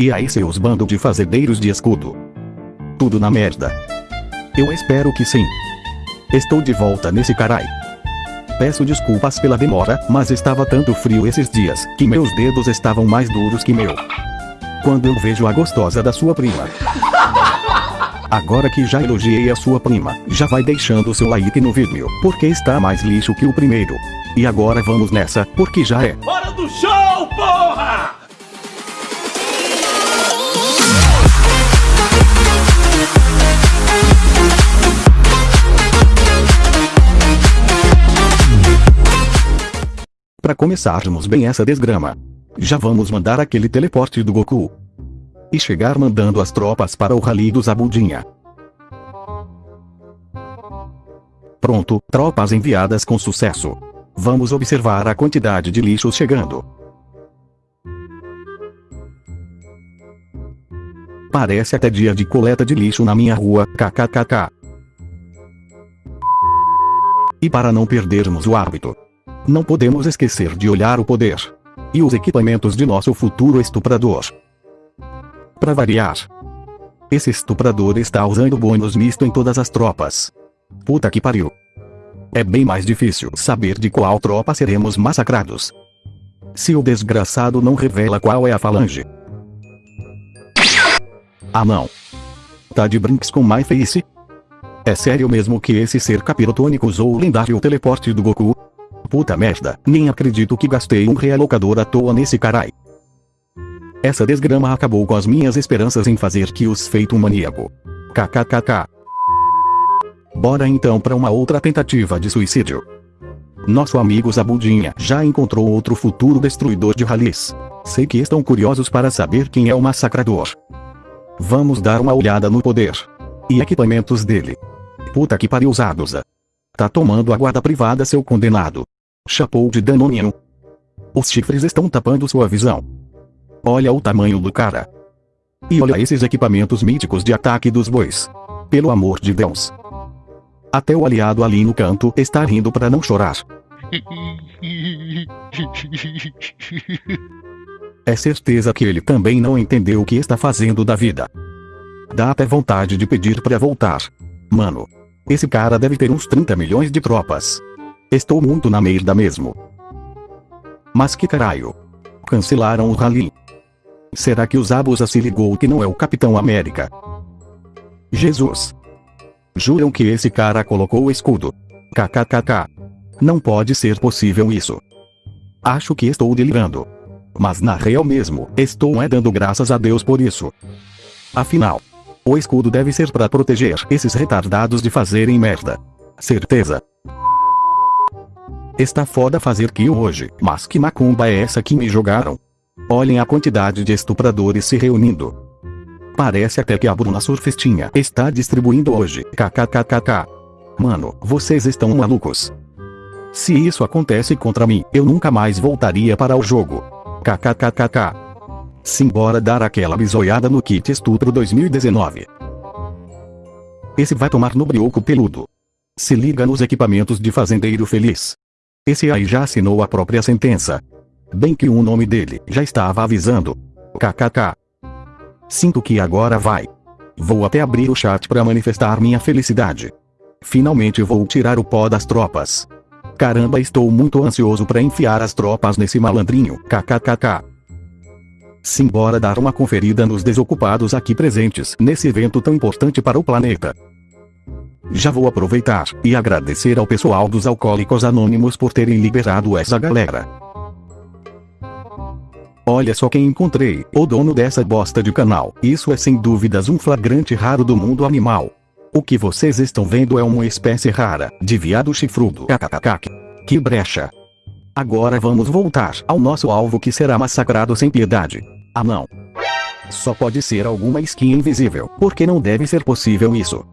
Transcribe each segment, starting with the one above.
E aí seus bando de fazedeiros de escudo. Tudo na merda. Eu espero que sim. Estou de volta nesse carai. Peço desculpas pela demora, mas estava tanto frio esses dias, que meus dedos estavam mais duros que meu. Quando eu vejo a gostosa da sua prima. Agora que já elogiei a sua prima, já vai deixando seu like no vídeo, porque está mais lixo que o primeiro. E agora vamos nessa, porque já é. Hora do show, porra! Para começarmos bem essa desgrama. Já vamos mandar aquele teleporte do Goku. E chegar mandando as tropas para o rally do Zabudinha. Pronto, tropas enviadas com sucesso. Vamos observar a quantidade de lixos chegando. Parece até dia de coleta de lixo na minha rua, kkkk. E para não perdermos o hábito, não podemos esquecer de olhar o poder e os equipamentos de nosso futuro estuprador. Para variar, esse estuprador está usando bônus misto em todas as tropas. Puta que pariu. É bem mais difícil saber de qual tropa seremos massacrados. Se o desgraçado não revela qual é a falange. Ah não. Tá de brinks com My Face? É sério mesmo que esse ser capirotônico usou o lendário teleporte do Goku? Puta merda, nem acredito que gastei um realocador à toa nesse carai. Essa desgrama acabou com as minhas esperanças em fazer que os feito um maníaco. KKKK. Bora então para uma outra tentativa de suicídio. Nosso amigo Zabudinha já encontrou outro futuro destruidor de ralis. Sei que estão curiosos para saber quem é o massacrador. Vamos dar uma olhada no poder. E equipamentos dele. Puta que pariu Zaduza. Tá tomando a guarda privada seu condenado. Chapou de danoninho. Os chifres estão tapando sua visão. Olha o tamanho do cara. E olha esses equipamentos míticos de ataque dos bois. Pelo amor de Deus. Até o aliado ali no canto está rindo para não chorar. É certeza que ele também não entendeu o que está fazendo da vida. Dá até vontade de pedir para voltar. Mano. Esse cara deve ter uns 30 milhões de tropas. Estou muito na merda mesmo. Mas que caralho. Cancelaram o rally. Será que o Zabuza se ligou que não é o Capitão América? Jesus. Juram que esse cara colocou o escudo. KKKK. Não pode ser possível isso. Acho que estou delirando. Mas na real mesmo, estou é dando graças a Deus por isso. Afinal, o escudo deve ser para proteger esses retardados de fazerem merda. Certeza. Está foda fazer kill hoje, mas que macumba é essa que me jogaram? Olhem a quantidade de estupradores se reunindo. Parece até que a Bruna Surfistinha está distribuindo hoje, kkkk. Mano, vocês estão malucos. Se isso acontece contra mim, eu nunca mais voltaria para o jogo. kkkk. Simbora dar aquela bisoiada no kit estupro 2019. Esse vai tomar no brioco peludo. Se liga nos equipamentos de fazendeiro feliz. Esse aí já assinou a própria sentença. Bem que o nome dele já estava avisando. KKK. Sinto que agora vai. Vou até abrir o chat para manifestar minha felicidade. Finalmente vou tirar o pó das tropas. Caramba estou muito ansioso para enfiar as tropas nesse malandrinho. KKKK. Simbora dar uma conferida nos desocupados aqui presentes nesse evento tão importante para o planeta. Já vou aproveitar e agradecer ao pessoal dos Alcoólicos Anônimos por terem liberado essa galera. Olha só quem encontrei, o dono dessa bosta de canal. Isso é sem dúvidas um flagrante raro do mundo animal. O que vocês estão vendo é uma espécie rara, de viado chifrudo. KKKK. Que brecha. Agora vamos voltar ao nosso alvo que será massacrado sem piedade. Ah não. Só pode ser alguma skin invisível, porque não deve ser possível isso.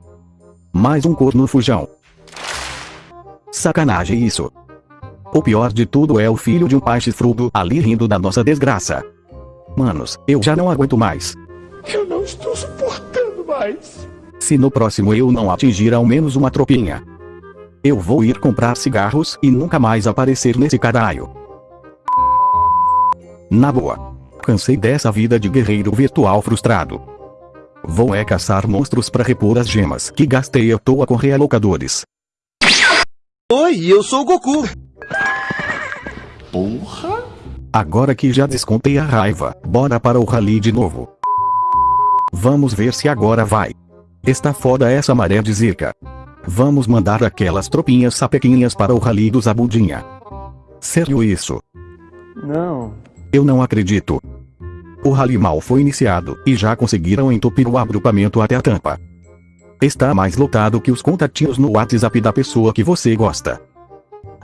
Mais um corno fujão. Sacanagem isso. O pior de tudo é o filho de um pai chifrudo ali rindo da nossa desgraça. Manos, eu já não aguento mais. Eu não estou suportando mais. Se no próximo eu não atingir ao menos uma tropinha, eu vou ir comprar cigarros e nunca mais aparecer nesse caralho. Na boa. Cansei dessa vida de guerreiro virtual frustrado. Vou é caçar monstros para repor as gemas que gastei à toa com realocadores. Oi, eu sou o Goku. Porra! Agora que já descontei a raiva, bora para o rally de novo. Vamos ver se agora vai. Está foda essa maré de zica. Vamos mandar aquelas tropinhas sapequinhas para o rally do Zabudinha. Sério isso? Não. Eu não acredito. O rally mal foi iniciado, e já conseguiram entupir o agrupamento até a tampa. Está mais lotado que os contatinhos no WhatsApp da pessoa que você gosta.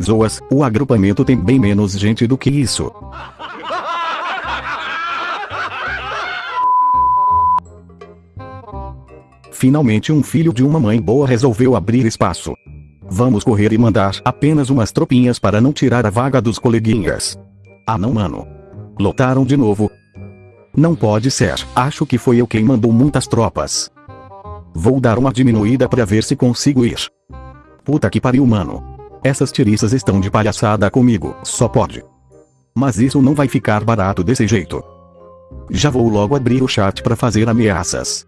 Zoas, o agrupamento tem bem menos gente do que isso. Finalmente um filho de uma mãe boa resolveu abrir espaço. Vamos correr e mandar apenas umas tropinhas para não tirar a vaga dos coleguinhas. Ah não mano. Lotaram de novo. Não pode ser, acho que foi eu quem mandou muitas tropas. Vou dar uma diminuída para ver se consigo ir. Puta que pariu mano. Essas tiriças estão de palhaçada comigo, só pode. Mas isso não vai ficar barato desse jeito. Já vou logo abrir o chat para fazer ameaças.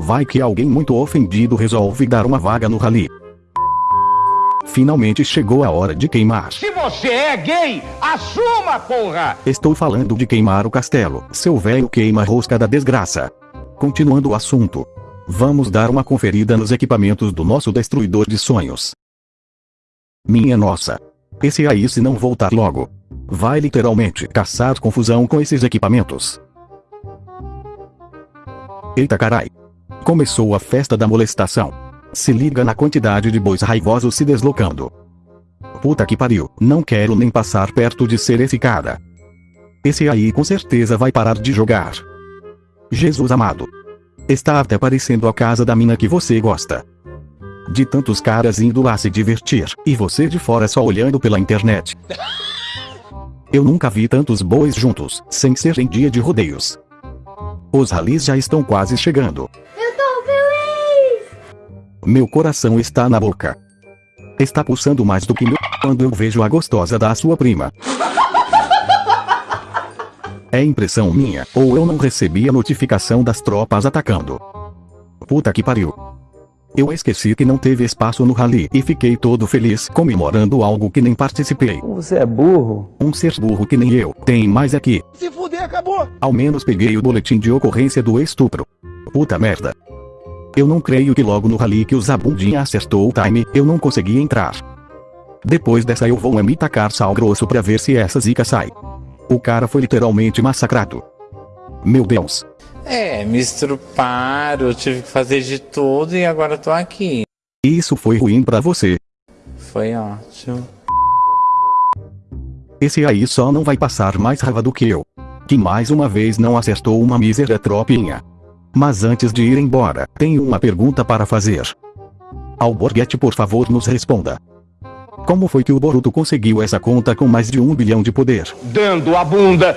Vai que alguém muito ofendido resolve dar uma vaga no rally. Finalmente chegou a hora de queimar. Se você é gay, assuma, porra! Estou falando de queimar o castelo, seu velho queima-rosca da desgraça. Continuando o assunto. Vamos dar uma conferida nos equipamentos do nosso destruidor de sonhos. Minha nossa. Esse aí se não voltar logo. Vai literalmente caçar confusão com esses equipamentos. Eita carai. Começou a festa da molestação. Se liga na quantidade de bois raivosos se deslocando. Puta que pariu, não quero nem passar perto de ser esse cara. Esse aí com certeza vai parar de jogar. Jesus amado. Está até parecendo a casa da mina que você gosta. De tantos caras indo lá se divertir, e você de fora só olhando pela internet. Eu nunca vi tantos bois juntos, sem ser em dia de rodeios. Os ralis já estão quase chegando. Meu coração está na boca. Está pulsando mais do que meu quando eu vejo a gostosa da sua prima. É impressão minha, ou eu não recebi a notificação das tropas atacando. Puta que pariu. Eu esqueci que não teve espaço no rally e fiquei todo feliz comemorando algo que nem participei. Você é burro? Um ser burro que nem eu. Tem mais aqui. Se fuder, acabou. Ao menos peguei o boletim de ocorrência do estupro. Puta merda. Eu não creio que logo no rally que o Zabundinha acertou o time, eu não consegui entrar. Depois dessa eu vou me tacar sal grosso pra ver se essa zica sai. O cara foi literalmente massacrado. Meu Deus. É, me estruparam, tive que fazer de tudo e agora tô aqui. Isso foi ruim pra você. Foi ótimo. Esse aí só não vai passar mais raiva do que eu. Que mais uma vez não acertou uma mísera tropinha. Mas antes de ir embora, tenho uma pergunta para fazer. Alborguete por favor nos responda. Como foi que o Boruto conseguiu essa conta com mais de um bilhão de poder? Dando a bunda!